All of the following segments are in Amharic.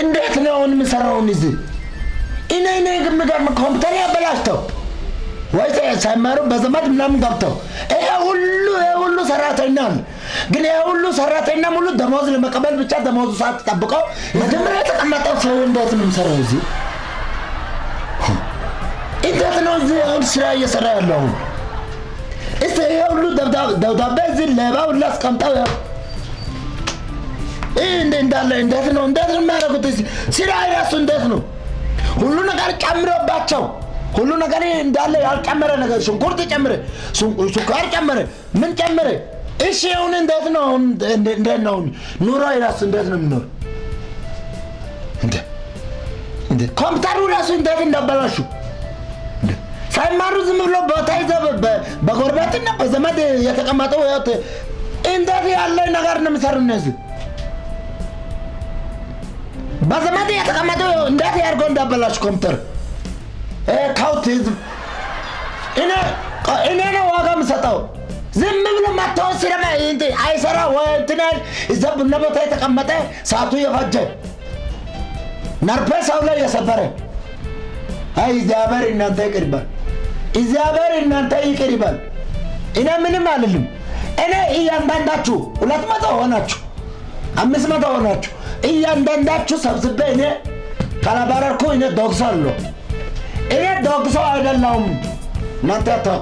እንዴት ነው አሁን የምሰራውን እዚህ እኔ እኔ የሚገርም ኮምፒውተር ያበላሽተው ወይ ሳይማሩ በዘመድ ምናምን ገብተው ይሄ ሁሉ ይሄ ሁሉ ሰራተኛ አለ። ግን ይሄ ሁሉ ሰራተኛ ሙሉ ደሞዝ ለመቀበል ብቻ ደሞዙ ሰዓት ጠብቀው መጀመሪያ የተቀመጠው ሰው እንዴት ነው የሚሰራው እዚህ? እንዴት ነው እዚህ አሁን ስራ እየሰራ ያለው? እስቲ ይሄ ሁሉ ደብዳ- ደብዳቤ እዚህ ሌባ ሁሉ አስቀምጠው ይህ እንዳለ እንዴት ነው? እንዴት ነው የሚያደርጉት? ስራ ራሱ እንዴት ነው? ሁሉ ነገር ጨምሮባቸው። ሁሉ ነገር እንዳለ ያልጨመረ ነገር ሽንኩርት ጨምረ፣ ሱካር ጨምረ፣ ምን ጨምረ? እሺ አሁን እንዴት ነው? እንዴት ነው? ኑሮ ራሱ እንዴት ነው የሚኖር? እንደ ኮምፒውተሩ ራሱ እንዴት እንዳበላሹ? ሳይማሩ ዝም ብሎ ቦታ ይዘው በጎረቤትና በዘመድ የተቀመጠው ህይወት እንዴት ያለ ነገር ነው የሚሰሩ እነዚህ በዘመድ የተቀመጠው እንዴት ያድርገው እንዳበላሹ ኮምፒውተር ካውት ህዝብ እኔ ነው ዋጋ የምሰጠው። ዝም ብሎ መጥተው ሲረማ አይሰራ አይል እዛ ቡና ቦታ የተቀመጠ ሰዓቱ የፈጀ ነርፔ ሰው ላይ የሰበረ አይ እግዚአብሔር እናንተ ይቅር ይበል፣ እግዚአብሔር እናንተ ይቅር ይበል። እኔ ምንም አልልም። እኔ እያንዳንዳችሁ ሁለት መቶ ሆናችሁ አምስት መቶ ሆናችሁ እያንዳንዳችሁ ሰብስቤ እኔ ካላባረርኩ እኔ ዶግሶ አለሁ። እኔ ዶግሶ አይደለሁም። እናንተ ተው።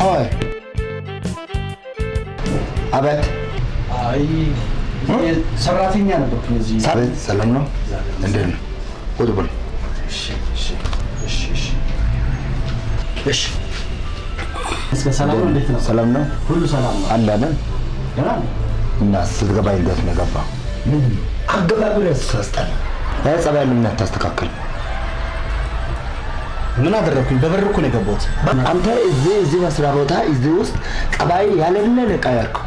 ቆይ አቤት አይ ሰራተኛ ነበርኩኝ እዚህ። ሰላም ነው? እንዴት ነው? ቁጭ በል። እሺ፣ እስከ ሰላም ነው? እንዴት ነው? ሰላም ነው? ሁሉ ሰላም ነው? አለ አይደል? እና ስትገባ እንዴት ነው የገባው? አገባቡ ያስታስጠላ። ይህ ጸባይ ለምን አታስተካክል? ምን አደረግኩኝ? በበር እኮ ነው የገባሁት። አንተ እዚህ እዚህ መስሪያ ቦታ እዚህ ውስጥ ጠባይ ያለምን ነው የቀየርከው።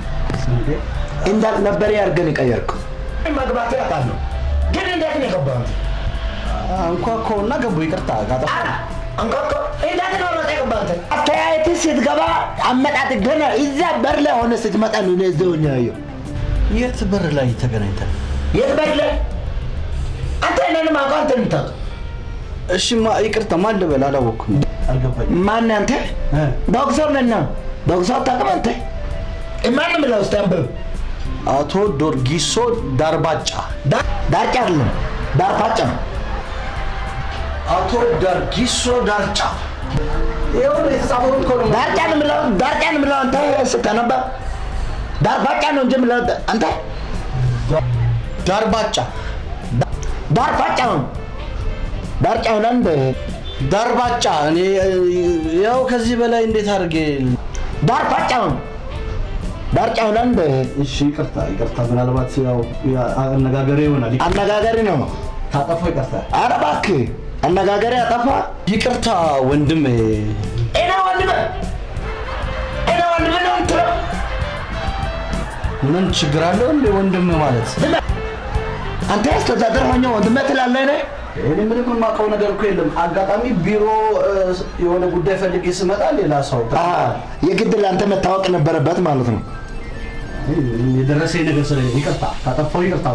እንዳልነበረ አድርገን የቀየርከው። መግባት ያውቃለሁ፣ ግን እንዴት ነው የገባው? አንኳኳውና ገባሁ። ይቅርታ ካጠፋ አንኳኳ እንዴት ነው መጣ ስትገባ አመጣጥ ገና እዛ በር ላይ ሆነ ስትመጣ ነው እኔ እዚህ ሆኜ ያየው። የት በር ላይ ተገናኝተን? የት በር ላይ? አንተ እኔንም አውቀው አንተ እሺ፣ ማ ይቅርታ፣ ማን ልበል? አላወቅኩም። አልገባኝም። ማን አንተ? እ? ዶክተር ነና ዶክተር አታውቅም አንተ? ማን ብለው እስቲ አንብብ። አቶ ዶርጊሶ ዳርባጫ። ዳርጫ አይደለም ዳርፓጫ ነው። አቶ ዳርጊሶ ዳርጫ። ዳርጫ ነው የምለው አንተ ስታነባ ዳርፓጫ ነው እንጂ የምለው አንተ ዳርባጫ ዳርፓጫ ነው ዳርጫ ይሆናል እንደ ዳርባጫ። እኔ ያው ከዚህ በላይ እንዴት አድርጌ ዳርፓጫ ነው ዳርጫ ይሆናል እንደ እሺ፣ ይቅርታ ይቅርታ። ምናልባት ያው አነጋገሬ ይሆናል። አነጋገሪ ነው። ታጠፋ ይቅርታ። ኧረ እባክህ አነጋገሪ አጠፋ። ይቅርታ ወንድም። እኔ ወንድም እኔ ወንድም ነው የምትለው ምን ችግር አለው እንዴ ወንድም ማለት? አንተ አስተዳደር ሆኜ ወንድሜ ትላለህ እኔ እኔ ምንም የማውቀው ነገር እኮ የለም። አጋጣሚ ቢሮ የሆነ ጉዳይ ፈልጌ ስመጣ ሌላ ሰው የግድ ለአንተ መታወቅ ነበረበት ማለት ነው። የደረሰኝ ነገር ስለ ይቅርታ ካጠፋው ይቅርታ?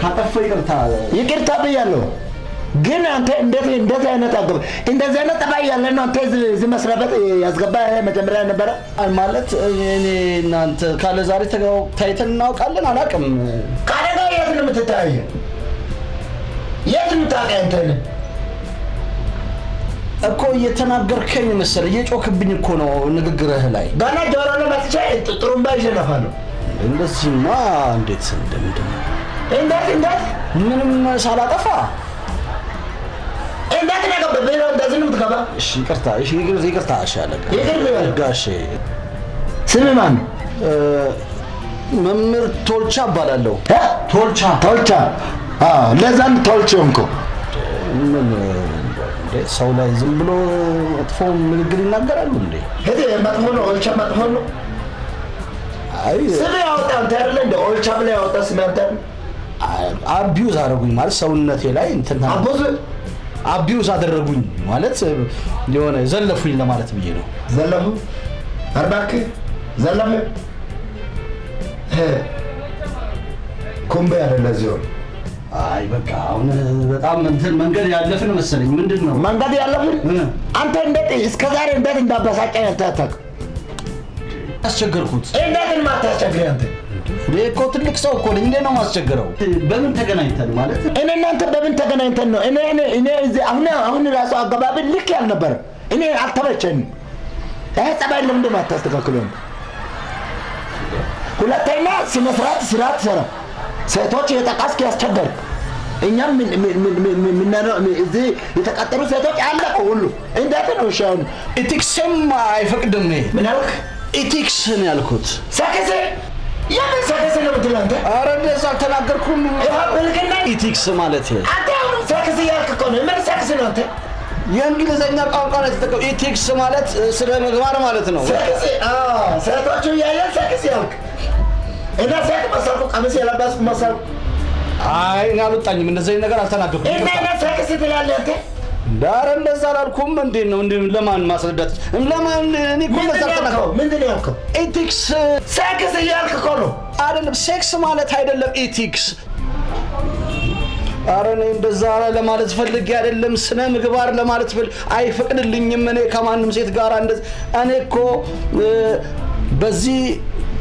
ካጠፋው ይቅርታ ይቅርታ ብያለሁ። ግን አንተ እንደዚህ አይነት አገባ እንደዚህ አይነት ጠባይ ያለ ነው አንተ እዚህ መስሪያ ቤት ያስገባ መጀመሪያ ነበረ። ማለት እኔ እናንተ ካለ ዛሬ ታይተን እናውቃለን አላውቅም። ከአደጋ የት ነው የምትተያየ? የት የምታውቀኝ አንተ ነህ? እኮ እየተናገርከኝ መሰለ እየጮክብኝ እኮ ነው ንግግርህ ላይ። ገና ጆሮ ላይ መጥቼ ጥሩምባ ይሸነፋለሁ። እንደዚህማ እንዴት እንደምንድን ነው? እንዴት እንዴት ምንም ሳላጠፋ እንዴት ነው? ቢሮ እንደዚህ ነው የምትገባ? እሺ ይቅርታ፣ እሺ ይቅር- ይቅርታ። እሺ አለቃ ይቅር ስምህ ማን መምህር ቶልቻ እባላለሁ።? ቶልቻ ቶልቻ። አዎ፣ ለዛም ቶልቻ ሰው ላይ ዝም ብሎ መጥፎ ንግግር ይናገራሉ እንዴ? መጥፎ ነው። ኦልቻ መጥፎ ነው። ስም ያወጣ አንተ አይደለ እንደ ኦልቻ ብለህ ያወጣ ስም አንተ? አቢዩዝ አደረጉኝ ማለት ሰውነቴ ላይ እንትን አቦዝ አቢዩዝ አደረጉኝ ማለት የሆነ ዘለፉኝ ለማለት ብዬ ነው። ዘለፉ አርባክ ዘለፈ ኩምቤ አይደለ ዚሆን አይ በቃ አሁን በጣም እንትን መንገድ ያለፍን መሰለኝ። ምንድን ነው መንገድ ያለፍን አንተ እንዴት እስከ ዛሬ እንዴት እንዳበሳጨኝ አታውቅም። ያስቸገርኩት? እንዴት ማታስቸግረኝ አንተ? እኮ ትልቅ ሰው እኮ ነኝ። እንዴት ነው ማስቸግረው? በምን ተገናኝተን ማለት እኔ እናንተ በምን ተገናኝተን ነው? እኔ እኔ እኔ እዚህ አሁን አሁን ራሱ አገባብን ልክ ያልነበረ እኔ አልተመቸኝም። ይሄ ጸባይ ለምንድን ነው አታስተካክለው? ሁለተኛ ስነ ስርዓት ስራ ትሰራ ሴቶች የጠቃስክ ያስቸገር እኛም እዚህ የተቀጠሩ ሴቶች አለቁ ሁሉ እንዴት ነው እሺ? ኢቲክስም አይፈቅድም። ምን አልክ? ኢቲክስ ነው ያልኩት። ሰክስ አረ እንደዛ አልተናገርኩም። ብልግና ethics ማለት አንተ ቋንቋ ነው የተጠቀው። ethics ማለት ስነ ምግባር ማለት ነው። ሴቶቹ እያየን ሰክስ ያልክ እና ሴት መሰልኩ ቀሚስ የለበስኩ መሰልኩ አይ እኔ አልወጣኝም። እንደዚህ ነገር አልተናገርኩም። እና ሰክስ ትላለህ አንተ? አረ እንደዛ አላልኩም። እንዴት ነው እንዴ? ለማን ማስረዳት? ለማን እኔ እኮ እንደዛ? አልተናገርኩም። ምንድን ነው ያልከው? ethics sex እያልክ እኮ ነው። አይደለም ሴክስ ማለት አይደለም ethics። አረ እኔ እንደዛ ለማለት ፈልጌ አይደለም። ስነ ምግባር ለማለት ፈልግ አይፈቅድልኝም። እኔ ከማንም ሴት ጋር እንደዚህ እኔ እኮ በዚህ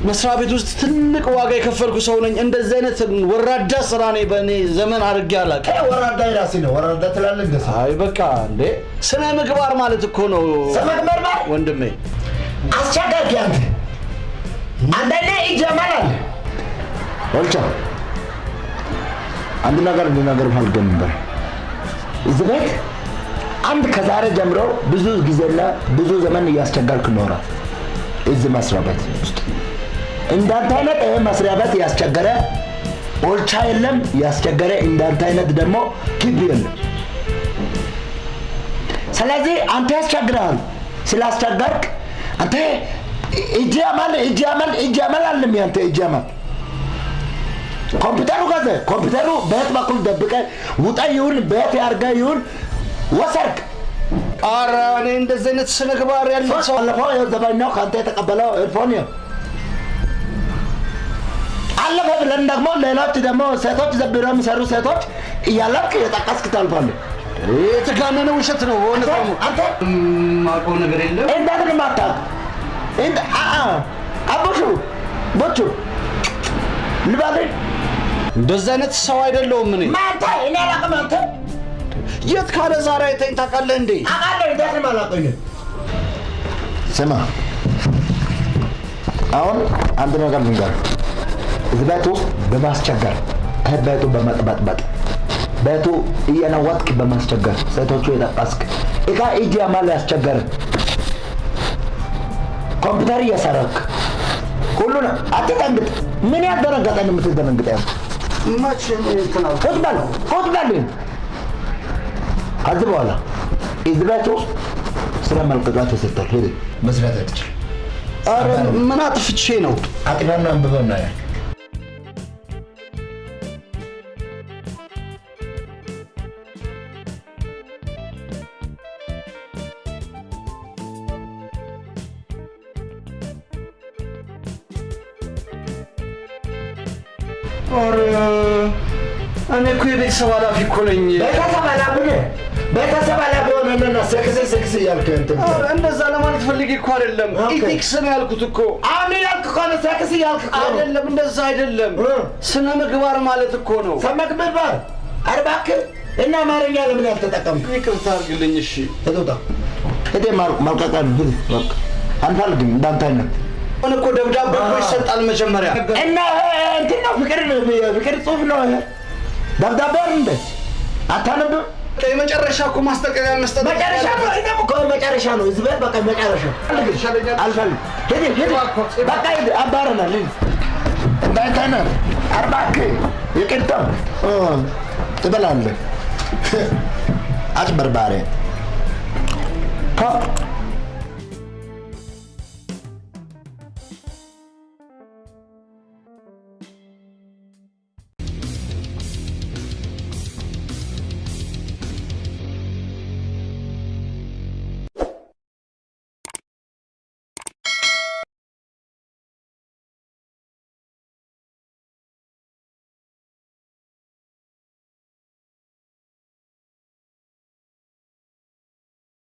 መስሪያ ቤት ውስጥ ትልቅ ዋጋ የከፈልኩ ሰው ነኝ። እንደዚህ አይነት ወራዳ ስራ እኔ በእኔ ዘመን አድርጌ አላውቅም። ይሄ ወራዳ የራሴ ነው። ወራዳ ትላለህ እንደ ሰው አይ በቃ እንዴ ስነ ምግባር ማለት እኮ ነው ሰመግመርማር ወንድሜ። አስቸጋሪ አንተ አንዳንዴ ይጀመራል። ወልቻ አንድ ነገር ልነገር ፈልገን ነበር። እዚህ ቤት አንድ ከዛሬ ጀምሮ ብዙ ጊዜና ብዙ ዘመን እያስቸገርክ ኖራል። እዚህ መስሪያ ቤት ውስጥ እንዳንተ አይነት መስሪያ ቤት ያስቸገረ ኦልቻ የለም። ያስቸገረ እንዳንተ አይነት ደግሞ ግቢ የለም። ስለዚህ አንተ ያስቸግረሃል። ስላስቸገርክ አንተ እጅ ያማል እጅ ያማል እጅ ያማል አለም ያንተ እጅ ያማል ኮምፒውተሩ ገዘ ኮምፒውተሩ በየት በኩል ደብቀ ውጣ ይሁን በየት ያርገ ይሁን ወሰርክ ኧረ እኔ እንደዚህ አይነት ስነ ያለው ሰው ባለፈው ዘበኛው ከአንተ የተቀበለው ኤርፎን ይኸው አለፈ ብለን ደግሞ ሌሎች ደግሞ ሴቶች ዘብሮ የሚሰሩ ሴቶች እያለፍክ የጠቀስክ ታልፋለህ። የተጋነነ ውሸት ነው። ደግሞ አንተ የማውቀው ነገር የለም። እንዴት ነው የማታውቅ? አቡሹ ቦቹ ልባልህ እንደዚህ አይነት ሰው አይደለሁም እኔ። ማንተ እኔ አላውቅም። አንተ የት ካለ ዛሬ አይተኝ ታውቃለህ እንዴ? አውቃለሁ። እንዴት ነው የማላውቀው? ስማ፣ አሁን አንድ ነገር ልንገርህ። ቤት ውስጥ በማስቸገር ቤቱ በመጥበጥበጥ ቤቱ እየነወጥክ በማስቸገር ሴቶቹ የጠቀስክ እቃ እጅ ያማል ያስቸገር ኮምፒውተር እየሰረክ ሁሉ ነው። አትደንግጥ። ምን ያደነገጠን የምትደነግጠ? አልኩ? ቁጭ በል ቁጭ በል። ከዚህ በኋላ እዚህ ቤት ውስጥ ስራ መልቀቂያ ተሰጥቷል። ሄድ መስራት አትችልም። ኧረ ምን አጥፍቼ ነው? አጥናና አንብበው እና ያ እኔ እኮ የቤተሰብ ኃላፊ እኮ ነኝ። ቤተሰብ አላብነ ቤተሰብ አላብ ሆነና ሰክስ ሰክስ እያልክ እንትን እንደዛ ለማለት ፈልጌ እኮ አይደለም። ኢቲክስ ነው ያልኩት እኮ አሁን ያልክ ከሆነ ሰክስ እያልክ አይደለም። እንደዛ አይደለም። ስነ ምግባር ማለት እኮ ነው። ሰማክ ምባል አርባክ እና አማርኛ ለምን ያልተጠቀምክ? ይቅርታ አድርግልኝ። እሺ መልቀቂያ ነው። ሂድ በቃ አንፈልግም እንዳንተ አይነት አሁን እኮ ደብዳቤ እኮ ይሰጣል መጀመሪያ። እና እንትን ነው ፍቅር ፍቅር ጽሁፍ ነው ይሄ ደብዳቤ አይደል እንደ አታነብም? የመጨረሻ እኮ ማስጠንቀቂያ መስጠት መጨረሻ ነው። እኔም እኮ መጨረሻ ነው። እዚህ ቤት በቃ መጨረሻ አልፈልግም። ሂድ ሂድ በቃ ሂድ አባረናል። ሂድ እባክህ ይቅርታ እ ትበላለህ። አጭበርባሪ